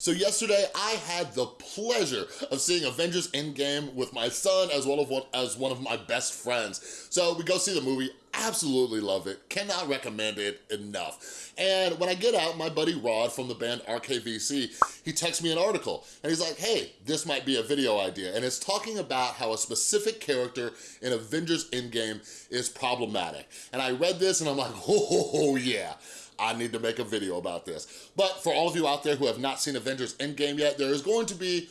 So yesterday, I had the pleasure of seeing Avengers Endgame with my son as well as one, as one of my best friends. So we go see the movie, absolutely love it, cannot recommend it enough. And when I get out, my buddy Rod from the band RKVC, he texts me an article and he's like, hey, this might be a video idea. And it's talking about how a specific character in Avengers Endgame is problematic. And I read this and I'm like, oh yeah. I need to make a video about this. But for all of you out there who have not seen Avengers Endgame yet, there is going to be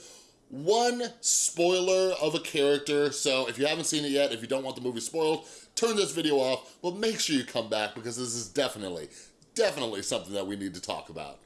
one spoiler of a character. So if you haven't seen it yet, if you don't want the movie spoiled, turn this video off, but make sure you come back because this is definitely, definitely something that we need to talk about.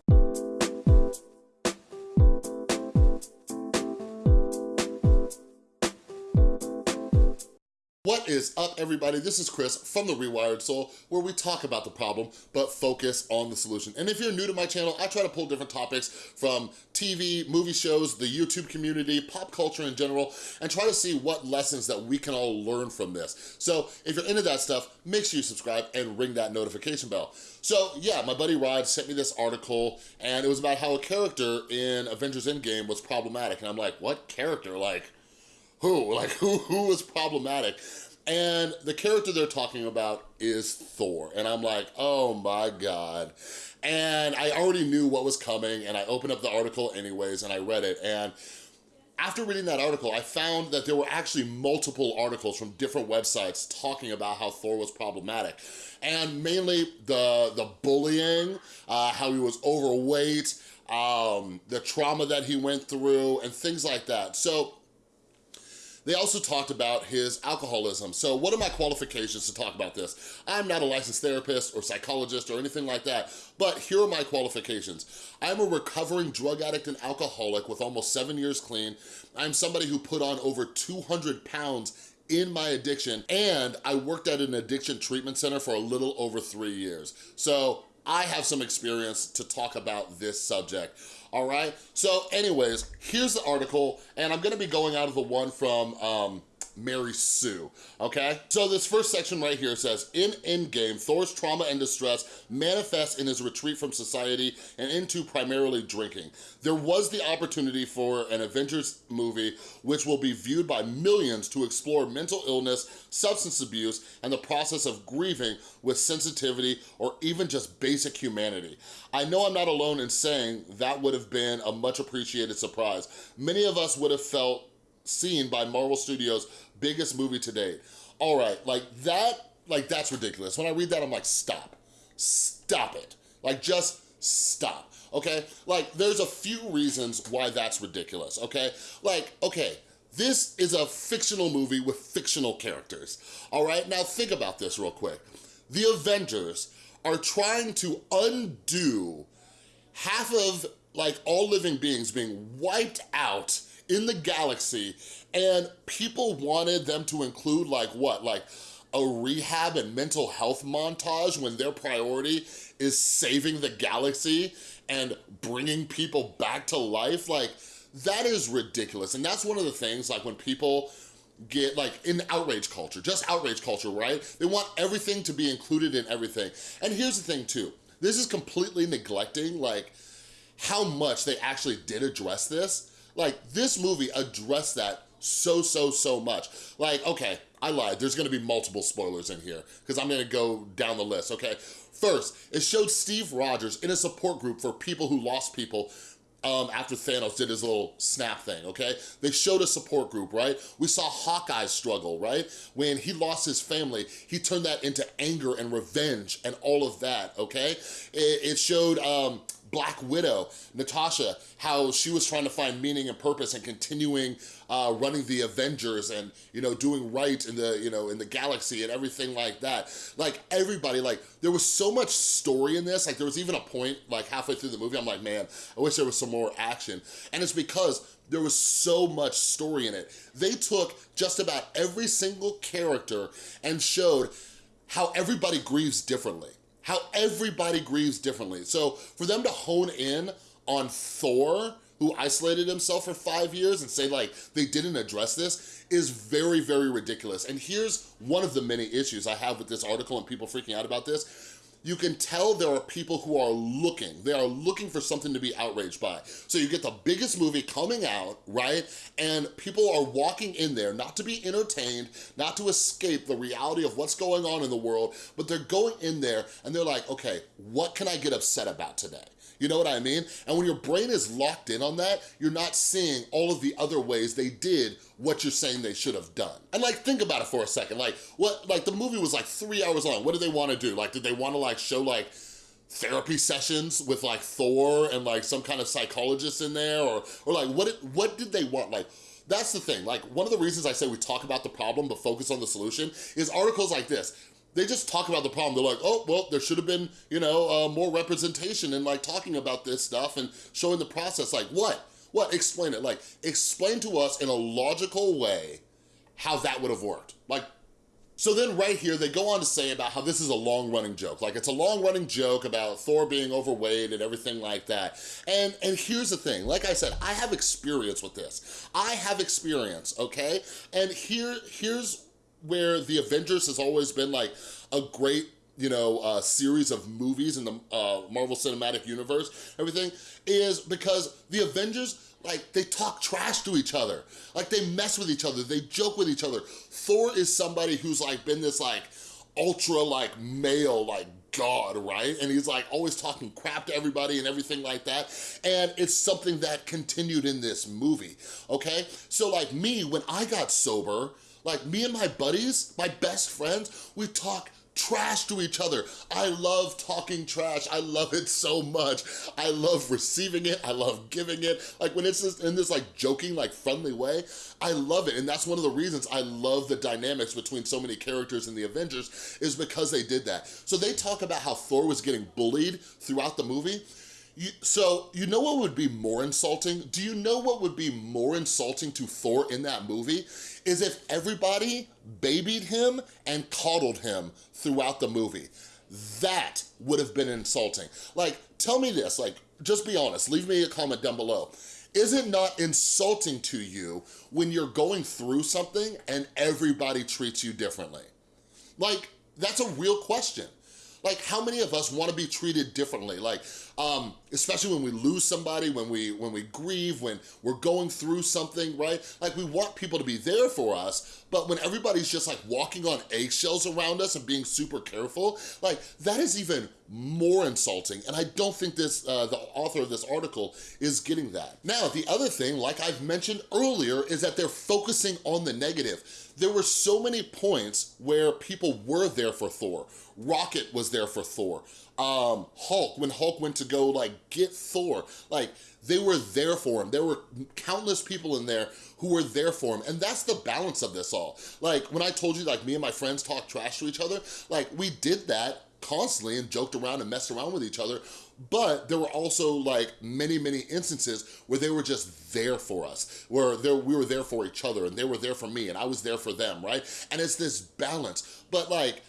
Is up, everybody? This is Chris from The Rewired Soul, where we talk about the problem, but focus on the solution. And if you're new to my channel, I try to pull different topics from TV, movie shows, the YouTube community, pop culture in general, and try to see what lessons that we can all learn from this. So if you're into that stuff, make sure you subscribe and ring that notification bell. So yeah, my buddy Rod sent me this article, and it was about how a character in Avengers Endgame was problematic. And I'm like, what character? Like, who? Like, who, who was problematic? And the character they're talking about is Thor. And I'm like, oh my God. And I already knew what was coming and I opened up the article anyways and I read it. And after reading that article, I found that there were actually multiple articles from different websites talking about how Thor was problematic. And mainly the, the bullying, uh, how he was overweight, um, the trauma that he went through, and things like that. So they also talked about his alcoholism. So what are my qualifications to talk about this? I'm not a licensed therapist or psychologist or anything like that, but here are my qualifications. I'm a recovering drug addict and alcoholic with almost seven years clean. I'm somebody who put on over 200 pounds in my addiction and I worked at an addiction treatment center for a little over three years. So I have some experience to talk about this subject all right? So anyways, here's the article, and I'm gonna be going out of the one from um, Mary Sue, okay? So this first section right here says, in Endgame, Thor's trauma and distress manifests in his retreat from society and into primarily drinking. There was the opportunity for an Avengers movie which will be viewed by millions to explore mental illness, substance abuse, and the process of grieving with sensitivity or even just basic humanity. I know I'm not alone in saying that would have been a much appreciated surprise. Many of us would have felt seen by Marvel Studios' biggest movie to date. All right, like that, like that's ridiculous. When I read that, I'm like, stop, stop it. Like just stop, okay? Like there's a few reasons why that's ridiculous, okay? Like, okay, this is a fictional movie with fictional characters, all right? Now think about this real quick. The Avengers are trying to undo half of like all living beings being wiped out in the galaxy and people wanted them to include like what, like a rehab and mental health montage when their priority is saving the galaxy and bringing people back to life, like that is ridiculous. And that's one of the things like when people get like in outrage culture, just outrage culture, right? They want everything to be included in everything. And here's the thing too, this is completely neglecting like how much they actually did address this like, this movie addressed that so, so, so much. Like, okay, I lied. There's gonna be multiple spoilers in here because I'm gonna go down the list, okay? First, it showed Steve Rogers in a support group for people who lost people um, after Thanos did his little snap thing, okay? They showed a support group, right? We saw Hawkeye struggle, right? When he lost his family, he turned that into anger and revenge and all of that, okay? It, it showed um, Black Widow, Natasha, how she was trying to find meaning and purpose and continuing uh, running the Avengers and, you know, doing right in the, you know, in the galaxy and everything like that. Like everybody, like there was so much story in this. Like there was even a point like halfway through the movie, I'm like, man, I wish there was some more action. And it's because there was so much story in it. They took just about every single character and showed how everybody grieves differently how everybody grieves differently. So for them to hone in on Thor, who isolated himself for five years and say like they didn't address this is very, very ridiculous. And here's one of the many issues I have with this article and people freaking out about this. You can tell there are people who are looking. They are looking for something to be outraged by. So you get the biggest movie coming out, right? And people are walking in there not to be entertained, not to escape the reality of what's going on in the world, but they're going in there and they're like, okay, what can I get upset about today? You know what I mean? And when your brain is locked in on that, you're not seeing all of the other ways they did what you're saying they should have done. And like, think about it for a second. Like, what, like the movie was like three hours long. What did they wanna do? Like, did they wanna like show like, therapy sessions with like Thor and like some kind of psychologist in there or or like what it, what did they want like that's the thing like one of the reasons I say we talk about the problem but focus on the solution is articles like this they just talk about the problem. They're like, oh, well, there should have been, you know, uh, more representation and like talking about this stuff and showing the process. Like what? What? Explain it. Like explain to us in a logical way how that would have worked. Like, so then right here, they go on to say about how this is a long running joke. Like it's a long running joke about Thor being overweight and everything like that. And, and here's the thing, like I said, I have experience with this. I have experience, okay? And here, here's where the Avengers has always been like a great you know, uh, series of movies in the uh, Marvel Cinematic Universe, everything, is because the Avengers, like, they talk trash to each other. Like, they mess with each other, they joke with each other. Thor is somebody who's, like, been this, like, ultra, like, male, like, God, right? And he's like always talking crap to everybody and everything like that. And it's something that continued in this movie, okay? So like me, when I got sober, like me and my buddies, my best friends, we talk trash to each other. I love talking trash. I love it so much. I love receiving it. I love giving it. Like when it's in this like joking, like friendly way, I love it. And that's one of the reasons I love the dynamics between so many characters in the Avengers is because they did that. So they talk about how Thor was getting bullied throughout the movie. You, so, you know what would be more insulting? Do you know what would be more insulting to Thor in that movie? Is if everybody babied him and coddled him throughout the movie. That would have been insulting. Like, tell me this, like, just be honest, leave me a comment down below. Is it not insulting to you when you're going through something and everybody treats you differently? Like, that's a real question. Like, how many of us wanna be treated differently? Like, um, especially when we lose somebody, when we, when we grieve, when we're going through something, right? Like, we want people to be there for us, but when everybody's just like walking on eggshells around us and being super careful, like, that is even more insulting. And I don't think this, uh, the author of this article is getting that. Now, the other thing, like I've mentioned earlier, is that they're focusing on the negative. There were so many points where people were there for Thor. Rocket was there for Thor. Um, Hulk, when Hulk went to go like get Thor, like they were there for him. There were countless people in there who were there for him. And that's the balance of this all. Like when I told you like me and my friends talk trash to each other, like we did that constantly and joked around and messed around with each other but there were also like many, many instances where they were just there for us, where we were there for each other and they were there for me and I was there for them, right? And it's this balance. But like,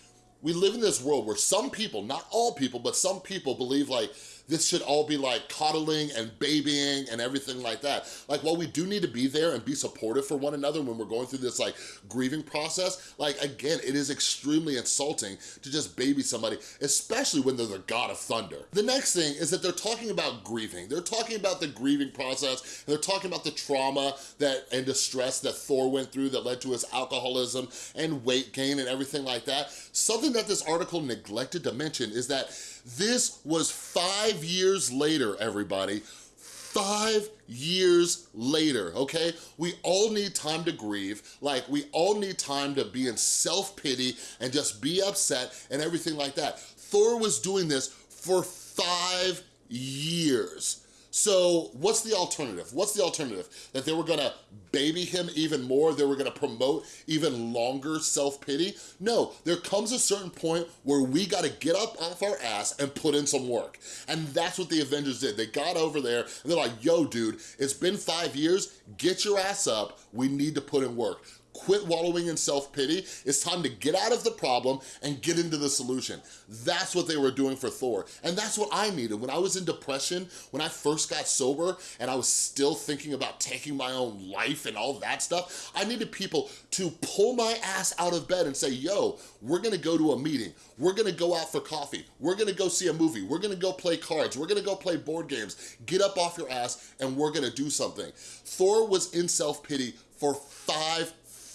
we live in this world where some people, not all people, but some people believe like this should all be like coddling and babying and everything like that. Like while we do need to be there and be supportive for one another when we're going through this like grieving process, like again, it is extremely insulting to just baby somebody, especially when they're the god of thunder. The next thing is that they're talking about grieving. They're talking about the grieving process, and they're talking about the trauma that and distress that Thor went through that led to his alcoholism and weight gain and everything like that. Something that this article neglected to mention is that this was five years later, everybody. Five years later, okay? We all need time to grieve. Like, we all need time to be in self-pity and just be upset and everything like that. Thor was doing this for five years. So what's the alternative? What's the alternative? That they were gonna baby him even more? They were gonna promote even longer self-pity? No, there comes a certain point where we gotta get up off our ass and put in some work. And that's what the Avengers did. They got over there and they're like, yo, dude, it's been five years, get your ass up, we need to put in work quit wallowing in self-pity. It's time to get out of the problem and get into the solution. That's what they were doing for Thor. And that's what I needed. When I was in depression, when I first got sober and I was still thinking about taking my own life and all that stuff, I needed people to pull my ass out of bed and say, yo, we're gonna go to a meeting. We're gonna go out for coffee. We're gonna go see a movie. We're gonna go play cards. We're gonna go play board games. Get up off your ass and we're gonna do something. Thor was in self-pity for five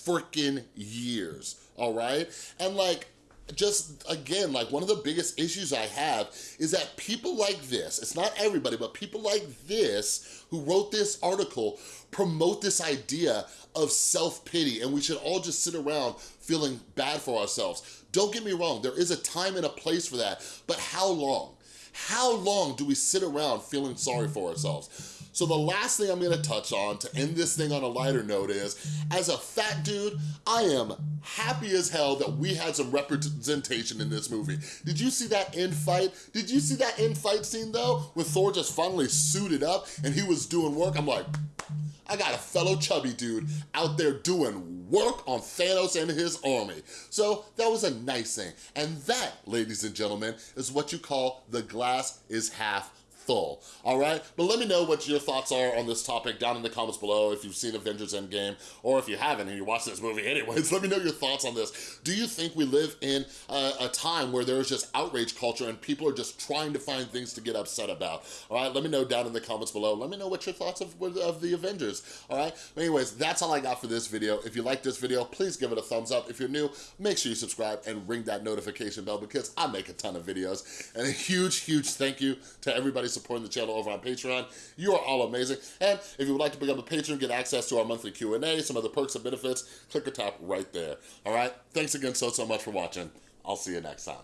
freaking years, all right? And like, just again, like one of the biggest issues I have is that people like this, it's not everybody, but people like this who wrote this article promote this idea of self-pity and we should all just sit around feeling bad for ourselves. Don't get me wrong, there is a time and a place for that, but how long? How long do we sit around feeling sorry for ourselves? So the last thing I'm gonna touch on to end this thing on a lighter note is, as a fat dude, I am happy as hell that we had some representation in this movie. Did you see that end fight? Did you see that end fight scene though? With Thor just finally suited up and he was doing work? I'm like, I got a fellow chubby dude out there doing work on Thanos and his army. So that was a nice thing. And that, ladies and gentlemen, is what you call the glass is half full, all right? But let me know what your thoughts are on this topic down in the comments below if you've seen Avengers Endgame, or if you haven't and you watched this movie anyways, let me know your thoughts on this. Do you think we live in a, a time where there's just outrage culture and people are just trying to find things to get upset about? All right, let me know down in the comments below. Let me know what your thoughts of, of the Avengers, all right? But anyways, that's all I got for this video. If you like this video, please give it a thumbs up. If you're new, make sure you subscribe and ring that notification bell because I make a ton of videos. And a huge, huge thank you to everybody supporting the channel over on Patreon. You are all amazing. And if you would like to become a patron, get access to our monthly Q&A, some other perks and benefits, click the top right there. All right? Thanks again so, so much for watching. I'll see you next time.